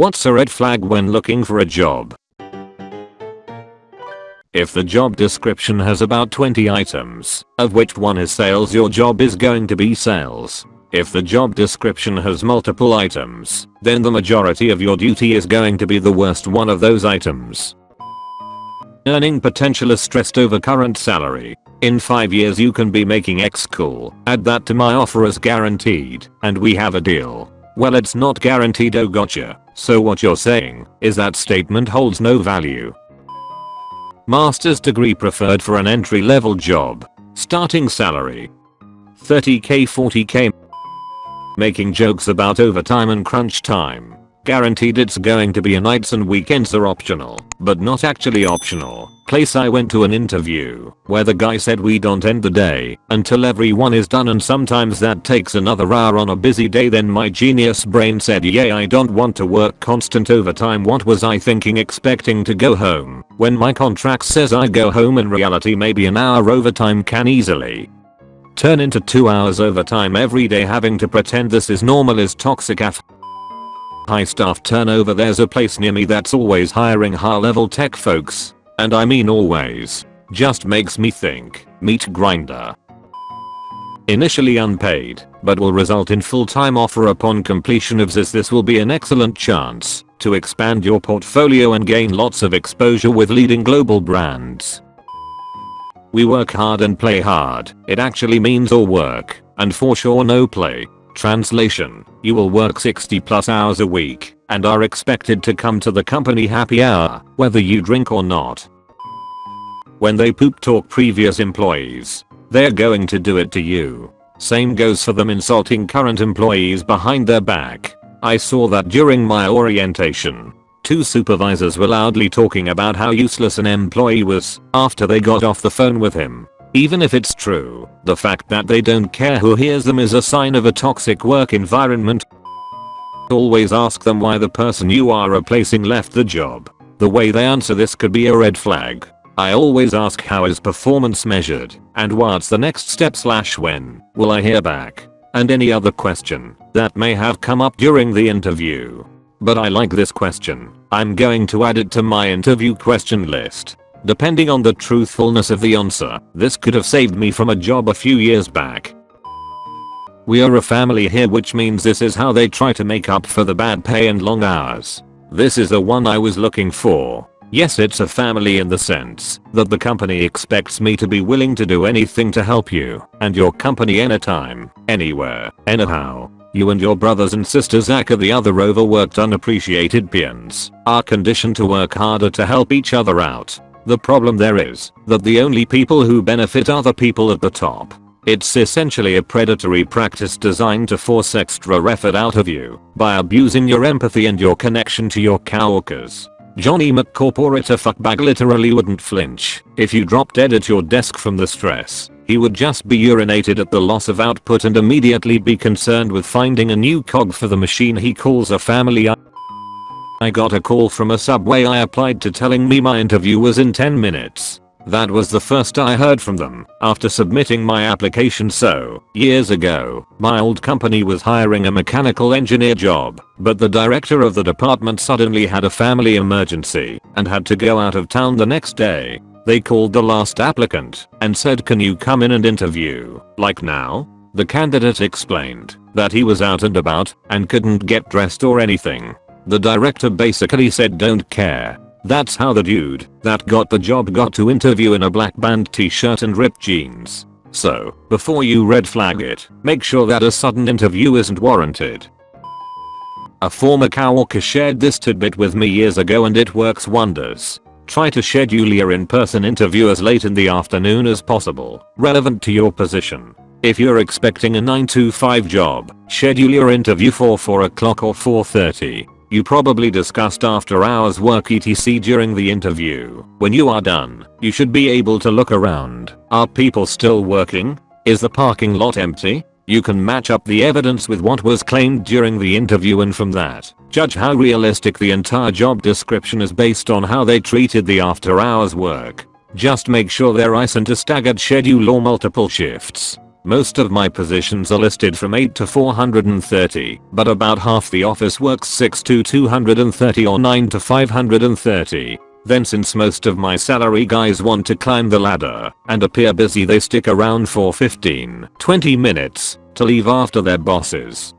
What's a red flag when looking for a job? If the job description has about 20 items, of which one is sales your job is going to be sales. If the job description has multiple items, then the majority of your duty is going to be the worst one of those items. Earning potential is stressed over current salary. In 5 years you can be making X cool, add that to my offer as guaranteed, and we have a deal. Well it's not guaranteed oh gotcha, so what you're saying is that statement holds no value. Master's degree preferred for an entry level job. Starting salary 30k 40k making jokes about overtime and crunch time. Guaranteed it's going to be a nights and weekends are optional, but not actually optional. Place I went to an interview where the guy said we don't end the day until everyone is done and sometimes that takes another hour on a busy day. Then my genius brain said yeah I don't want to work constant overtime. What was I thinking expecting to go home? When my contract says I go home in reality maybe an hour overtime can easily turn into 2 hours overtime. Every day having to pretend this is normal is toxic. Af high staff turnover there's a place near me that's always hiring high level tech folks. And I mean always. Just makes me think, meat grinder. Initially unpaid, but will result in full-time offer upon completion of this this will be an excellent chance to expand your portfolio and gain lots of exposure with leading global brands. We work hard and play hard. It actually means all work and for sure no play. Translation, you will work 60 plus hours a week and are expected to come to the company happy hour whether you drink or not. When they poop talk previous employees, they're going to do it to you. Same goes for them insulting current employees behind their back. I saw that during my orientation. Two supervisors were loudly talking about how useless an employee was after they got off the phone with him. Even if it's true, the fact that they don't care who hears them is a sign of a toxic work environment. Always ask them why the person you are replacing left the job. The way they answer this could be a red flag. I always ask how is performance measured and what's the next step slash when will I hear back and any other question that may have come up during the interview. But I like this question. I'm going to add it to my interview question list. Depending on the truthfulness of the answer, this could have saved me from a job a few years back. We are a family here which means this is how they try to make up for the bad pay and long hours. This is the one I was looking for. Yes it's a family in the sense that the company expects me to be willing to do anything to help you and your company anytime, anywhere, anyhow. You and your brothers and sisters aka the other overworked unappreciated peons are conditioned to work harder to help each other out. The problem there is that the only people who benefit are the people at the top. It's essentially a predatory practice designed to force extra effort out of you by abusing your empathy and your connection to your coworkers. Johnny McCorporator fuckbag literally wouldn't flinch if you dropped dead at your desk from the stress he would just be urinated at the loss of output and immediately be concerned with finding a new cog for the machine he calls a family I got a call from a subway I applied to telling me my interview was in 10 minutes. That was the first I heard from them after submitting my application so, years ago, my old company was hiring a mechanical engineer job, but the director of the department suddenly had a family emergency and had to go out of town the next day. They called the last applicant and said can you come in and interview, like now? The candidate explained that he was out and about and couldn't get dressed or anything. The director basically said don't care. That's how the dude that got the job got to interview in a black band t-shirt and ripped jeans. So, before you red flag it, make sure that a sudden interview isn't warranted. A former coworker shared this tidbit with me years ago and it works wonders. Try to schedule your in-person interview as late in the afternoon as possible, relevant to your position. If you're expecting a 9 to 5 job, schedule your interview for 4 o'clock or 4.30. You probably discussed after hours work etc during the interview. When you are done, you should be able to look around. Are people still working? Is the parking lot empty? You can match up the evidence with what was claimed during the interview and from that, judge how realistic the entire job description is based on how they treated the after hours work. Just make sure there isn't a staggered schedule or multiple shifts. Most of my positions are listed from 8 to 430, but about half the office works 6 to 230 or 9 to 530. Then since most of my salary guys want to climb the ladder and appear busy they stick around for 15, 20 minutes to leave after their bosses.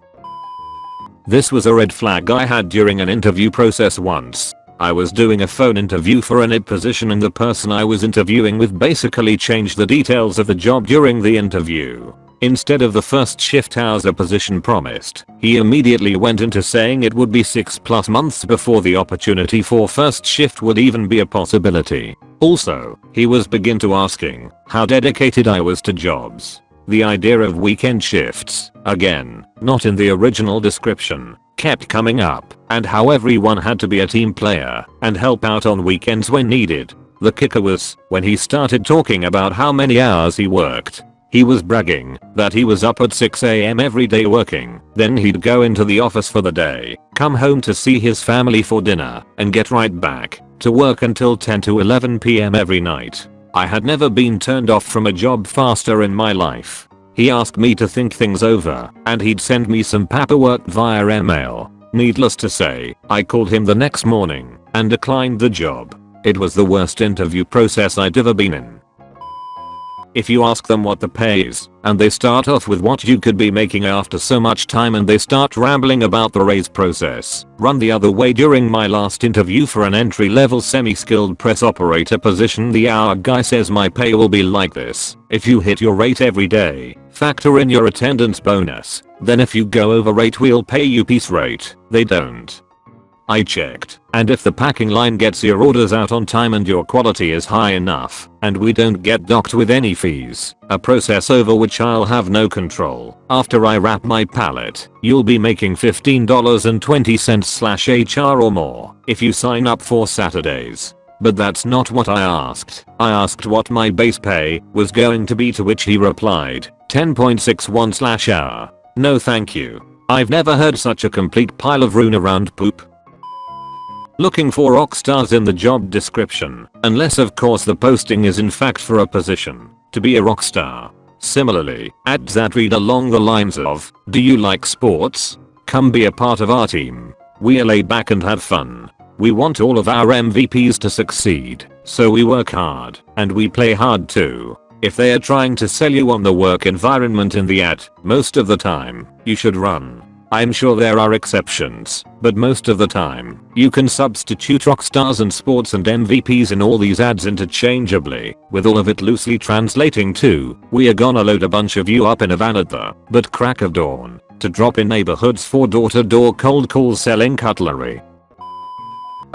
This was a red flag I had during an interview process once. I was doing a phone interview for an IT position and the person I was interviewing with basically changed the details of the job during the interview. Instead of the first shift hours a position promised, he immediately went into saying it would be 6 plus months before the opportunity for first shift would even be a possibility. Also, he was begin to asking how dedicated I was to jobs. The idea of weekend shifts, again, not in the original description, kept coming up, and how everyone had to be a team player and help out on weekends when needed. The kicker was, when he started talking about how many hours he worked, he was bragging that he was up at 6am every day working, then he'd go into the office for the day, come home to see his family for dinner, and get right back to work until 10 to 11pm every night. I had never been turned off from a job faster in my life. He asked me to think things over, and he'd send me some paperwork via email. Needless to say, I called him the next morning and declined the job. It was the worst interview process I'd ever been in. If you ask them what the pay is, and they start off with what you could be making after so much time and they start rambling about the raise process, run the other way during my last interview for an entry level semi-skilled press operator position the hour guy says my pay will be like this, if you hit your rate every day, factor in your attendance bonus, then if you go over rate we'll pay you piece rate, they don't. I checked, and if the packing line gets your orders out on time and your quality is high enough, and we don't get docked with any fees, a process over which I'll have no control, after I wrap my pallet, you'll be making $15.20 slash HR or more if you sign up for Saturdays. But that's not what I asked. I asked what my base pay was going to be to which he replied, 10.61 slash hour. No thank you. I've never heard such a complete pile of rune around poop. Looking for rock stars in the job description, unless of course the posting is in fact for a position to be a rock star. Similarly, ads that read along the lines of, do you like sports? Come be a part of our team. We're laid back and have fun. We want all of our MVPs to succeed, so we work hard, and we play hard too. If they are trying to sell you on the work environment in the ad, most of the time, you should run. I'm sure there are exceptions, but most of the time, you can substitute rock stars and sports and MVPs in all these ads interchangeably, with all of it loosely translating to, we are gonna load a bunch of you up in a van at the but crack of dawn to drop in neighborhoods for door-to-door cold calls selling cutlery.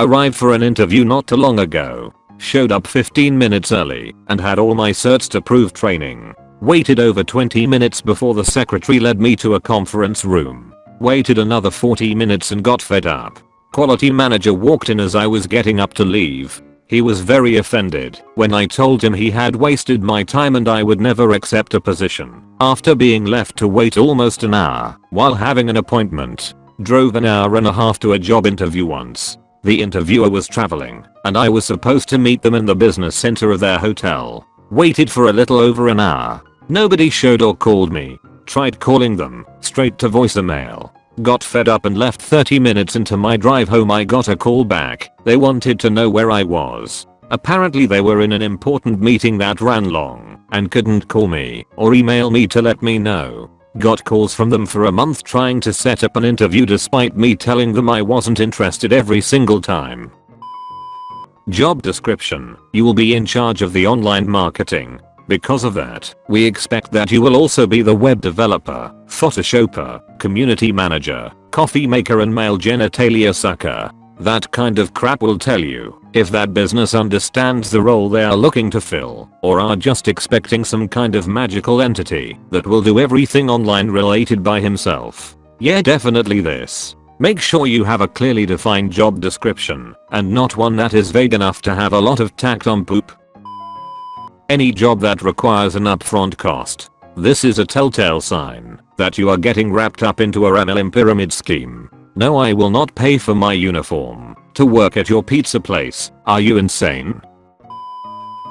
Arrived for an interview not too long ago. Showed up 15 minutes early and had all my certs to prove training. Waited over 20 minutes before the secretary led me to a conference room. Waited another 40 minutes and got fed up. Quality manager walked in as I was getting up to leave. He was very offended when I told him he had wasted my time and I would never accept a position after being left to wait almost an hour while having an appointment. Drove an hour and a half to a job interview once. The interviewer was traveling and I was supposed to meet them in the business center of their hotel. Waited for a little over an hour. Nobody showed or called me. Tried calling them, straight to voicemail. Got fed up and left 30 minutes into my drive home I got a call back. They wanted to know where I was. Apparently they were in an important meeting that ran long and couldn't call me or email me to let me know. Got calls from them for a month trying to set up an interview despite me telling them I wasn't interested every single time. Job description. You will be in charge of the online marketing, because of that, we expect that you will also be the web developer, photoshopper, community manager, coffee maker and male genitalia sucker. That kind of crap will tell you if that business understands the role they are looking to fill or are just expecting some kind of magical entity that will do everything online related by himself. Yeah definitely this. Make sure you have a clearly defined job description and not one that is vague enough to have a lot of tacked on poop. Any job that requires an upfront cost. This is a telltale sign that you are getting wrapped up into a MLM pyramid scheme. No I will not pay for my uniform to work at your pizza place. Are you insane?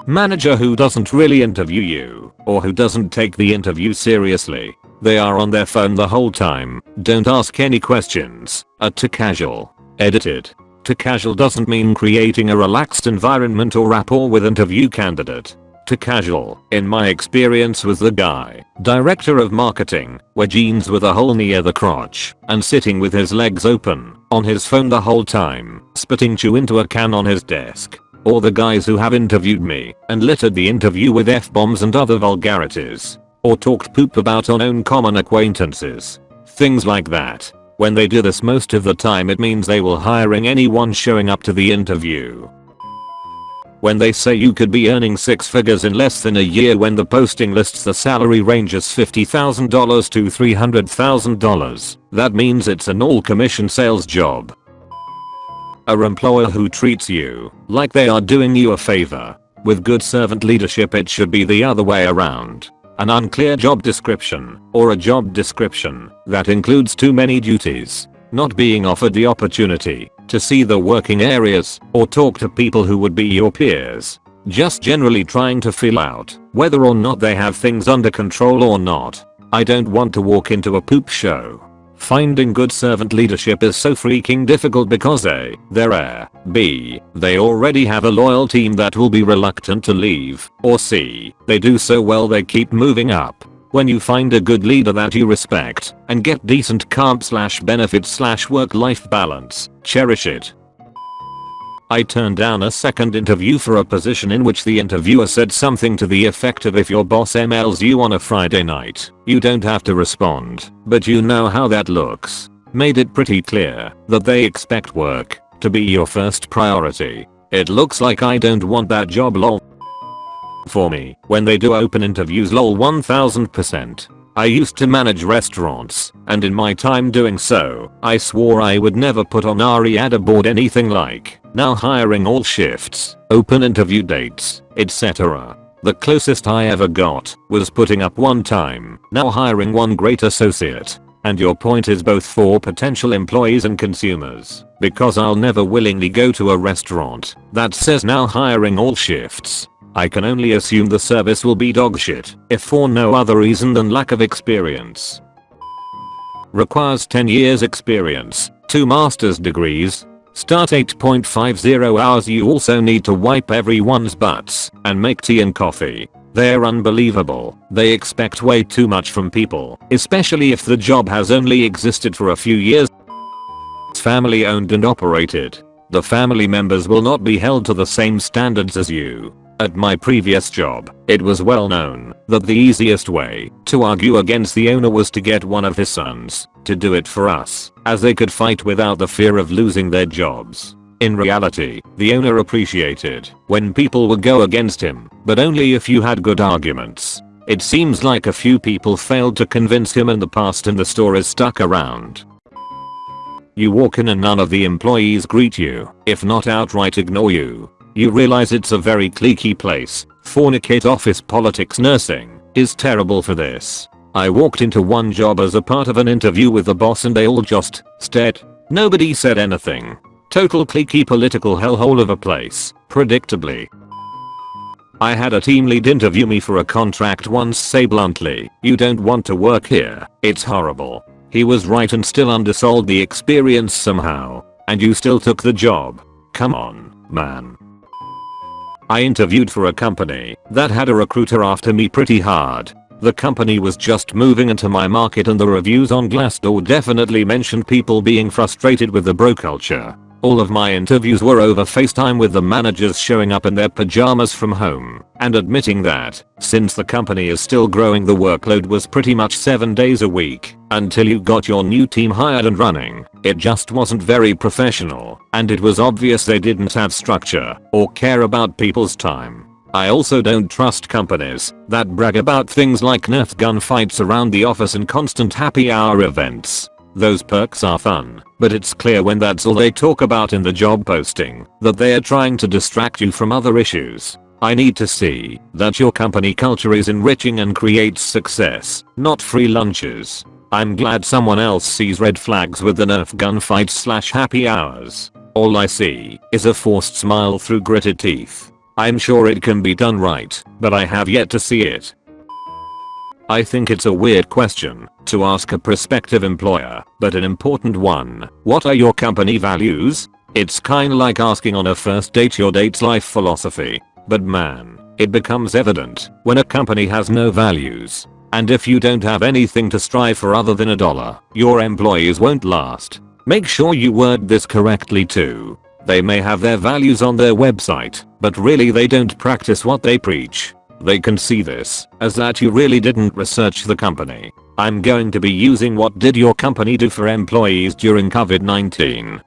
Manager who doesn't really interview you, or who doesn't take the interview seriously. They are on their phone the whole time, don't ask any questions, are too casual. Edited. Too casual doesn't mean creating a relaxed environment or rapport with interview candidate. Too casual, in my experience was the guy, director of marketing, wear jeans with a hole near the crotch, and sitting with his legs open, on his phone the whole time, spitting chew into a can on his desk or the guys who have interviewed me and littered the interview with f-bombs and other vulgarities. Or talked poop about unknown common acquaintances. Things like that. When they do this most of the time it means they will hiring anyone showing up to the interview. When they say you could be earning six figures in less than a year when the posting lists the salary ranges $50,000 to $300,000, that means it's an all commission sales job. A employer who treats you like they are doing you a favor. With good servant leadership it should be the other way around. An unclear job description, or a job description that includes too many duties, not being offered the opportunity to see the working areas or talk to people who would be your peers. Just generally trying to feel out whether or not they have things under control or not. I don't want to walk into a poop show Finding good servant leadership is so freaking difficult because A. They're rare, B. They already have a loyal team that will be reluctant to leave, or C. They do so well they keep moving up. When you find a good leader that you respect and get decent comp slash benefits slash work life balance, cherish it. I turned down a second interview for a position in which the interviewer said something to the effect of if your boss emails you on a Friday night, you don't have to respond, but you know how that looks. Made it pretty clear that they expect work to be your first priority. It looks like I don't want that job lol. For me, when they do open interviews lol 1000%. I used to manage restaurants, and in my time doing so, I swore I would never put on RE ad aboard anything like, now hiring all shifts, open interview dates, etc. The closest I ever got was putting up one time, now hiring one great associate. And your point is both for potential employees and consumers, because I'll never willingly go to a restaurant that says now hiring all shifts I can only assume the service will be dogshit, if for no other reason than lack of experience. Requires 10 years experience, 2 master's degrees, start 8.50 hours you also need to wipe everyone's butts and make tea and coffee. They're unbelievable. They expect way too much from people, especially if the job has only existed for a few years. It's family owned and operated. The family members will not be held to the same standards as you. At my previous job, it was well known that the easiest way to argue against the owner was to get one of his sons to do it for us, as they could fight without the fear of losing their jobs. In reality, the owner appreciated when people would go against him, but only if you had good arguments. It seems like a few people failed to convince him in the past and the store is stuck around. You walk in and none of the employees greet you, if not outright ignore you. You realize it's a very cliquey place. Fornicate office politics nursing is terrible for this. I walked into one job as a part of an interview with the boss and they all just stared. Nobody said anything. Total cliquey political hellhole of a place, predictably. I had a team lead interview me for a contract once say bluntly, you don't want to work here, it's horrible. He was right and still undersold the experience somehow. And you still took the job. Come on, man. I interviewed for a company that had a recruiter after me pretty hard. The company was just moving into my market and the reviews on Glassdoor definitely mentioned people being frustrated with the bro culture. All of my interviews were over FaceTime with the managers showing up in their pajamas from home and admitting that, since the company is still growing the workload was pretty much 7 days a week until you got your new team hired and running. It just wasn't very professional and it was obvious they didn't have structure or care about people's time. I also don't trust companies that brag about things like Nerf gun fights around the office and constant happy hour events. Those perks are fun, but it's clear when that's all they talk about in the job posting that they are trying to distract you from other issues. I need to see that your company culture is enriching and creates success, not free lunches. I'm glad someone else sees red flags with the nerf gunfights slash happy hours. All I see is a forced smile through gritted teeth. I'm sure it can be done right, but I have yet to see it. I think it's a weird question to ask a prospective employer, but an important one. What are your company values? It's kinda like asking on a first date your date's life philosophy. But man, it becomes evident when a company has no values. And if you don't have anything to strive for other than a dollar, your employees won't last. Make sure you word this correctly too. They may have their values on their website, but really they don't practice what they preach. They can see this as that you really didn't research the company. I'm going to be using what did your company do for employees during COVID-19